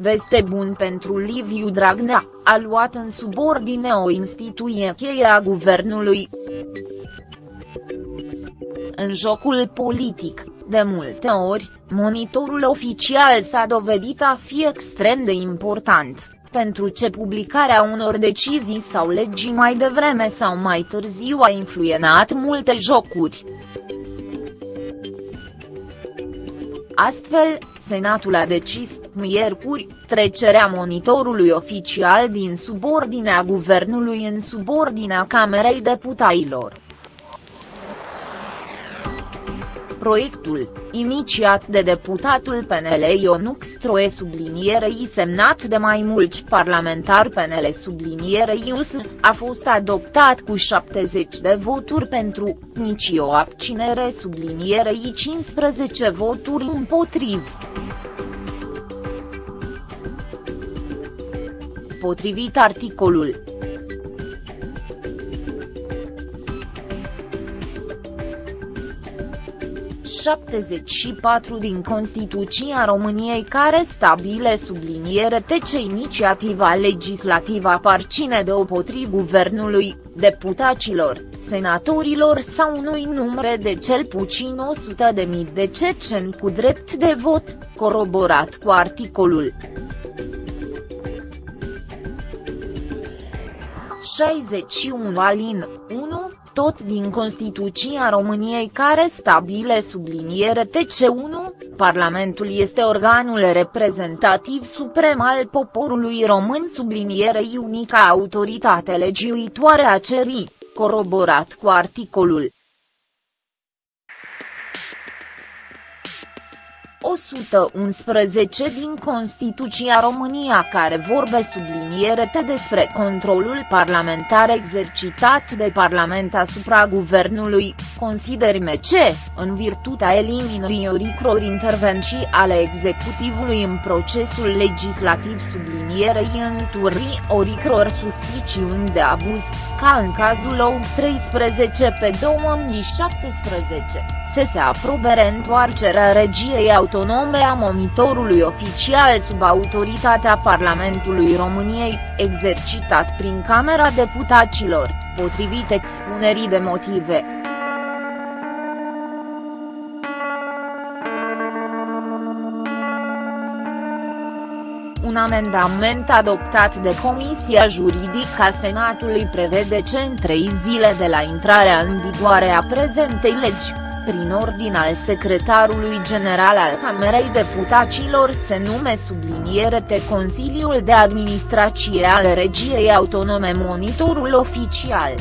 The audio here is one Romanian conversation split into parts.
Veste bun pentru Liviu Dragnea, a luat în subordine o instituție cheie a guvernului. În jocul politic, de multe ori, monitorul oficial s-a dovedit a fi extrem de important, pentru ce publicarea unor decizii sau legi mai devreme sau mai târziu a influenat multe jocuri. Astfel, Senatul a decis, miercuri, trecerea monitorului oficial din subordinea guvernului în subordinea Camerei Deputailor. Proiectul, inițiat de deputatul PNL Ionux Stroe sublinierei semnat de mai mulți parlamentari PNL sublinierei USR, a fost adoptat cu 70 de voturi pentru, nici o abținere sublinierei 15 voturi împotriv. Potrivit articolul. 74 din Constituția României care stabile subliniere ce inițiativa legislativă aparține de opotriv guvernului, deputaților, senatorilor sau unui număr de cel puțin 100 de mii de ceceni cu drept de vot, coroborat cu articolul 61 alin 1, tot din Constituția României care stabile subliniere TC1, Parlamentul este organul reprezentativ suprem al poporului român sublinierei unica autoritate legiuitoare a cerii, coroborat cu articolul 111 din Constituția România care vorbe sublinierete despre controlul parlamentar exercitat de Parlament asupra guvernului, considerime ce, în virtutea eliminării oricror intervenții ale executivului în procesul legislativ sublinierei înturii oricror suspiciuni de abuz, ca în cazul OU 13 pe 2017, se se aprobe reîntoarcerea regiei autonome a monitorului oficial sub autoritatea Parlamentului României, exercitat prin Camera Deputaților, potrivit expunerii de motive. Un amendament adoptat de Comisia Juridică a Senatului prevede ce în trei zile de la intrarea în vigoare a prezentei legi, prin ordin al secretarului general al Camerei Deputaților se nume subliniere de Consiliul de Administrație al Regiei Autonome Monitorul Oficial.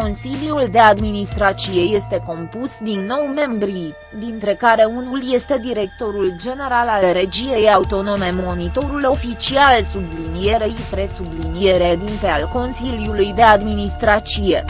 Consiliul de Administrație este compus din nou membri, dintre care unul este directorul general al Regiei Autonome Monitorul oficial sublinierei presubliniere dinte al Consiliului de Administrație.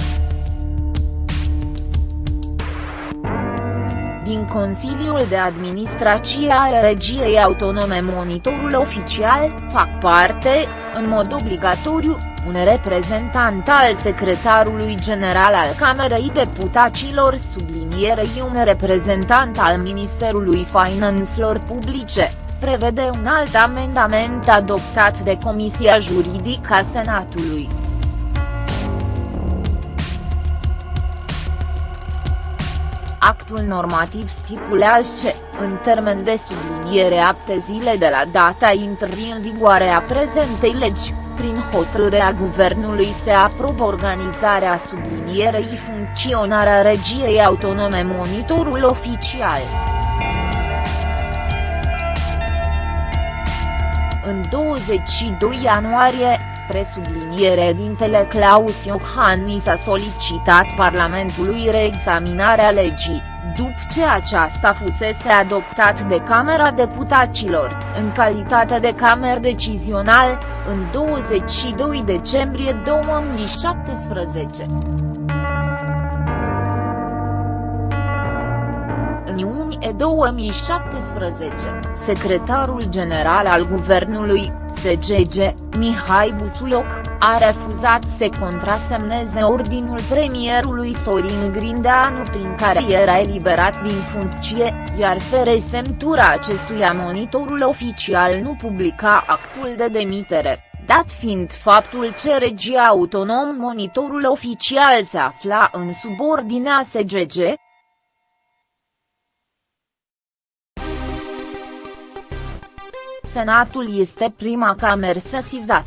din Consiliul de Administrație al Regiei Autonome Monitorul oficial, fac parte, în mod obligatoriu, un reprezentant al secretarului general al Camerei Deputaților sublinierei un reprezentant al Ministerului Finanțelor Publice, prevede un alt amendament adoptat de Comisia Juridică a Senatului. Actul normativ stipulează ce, în termen de subliniere apte zile de la data intrării în vigoare a prezentei legi, prin hotărârea guvernului se aprobă organizarea sublinierei funcționarea regiei autonome monitorul oficial. În 22 ianuarie, presubliniere dintele Claus Iohannis a solicitat Parlamentului reexaminarea legii după ce aceasta fusese adoptat de Camera Deputaților, în calitate de camer decizional, în 22 decembrie 2017. În iunie, iulie 2017, secretarul general al guvernului, SGG, Mihai Busuioc, a refuzat să contrasemneze ordinul premierului Sorin Grindeanu prin care era eliberat din funcție, iar fără semnătura acestuia monitorul oficial nu publica actul de demitere. Dat fiind faptul ce regia autonom monitorul oficial se afla în subordinea SGG, Senatul este prima cameră sesizat.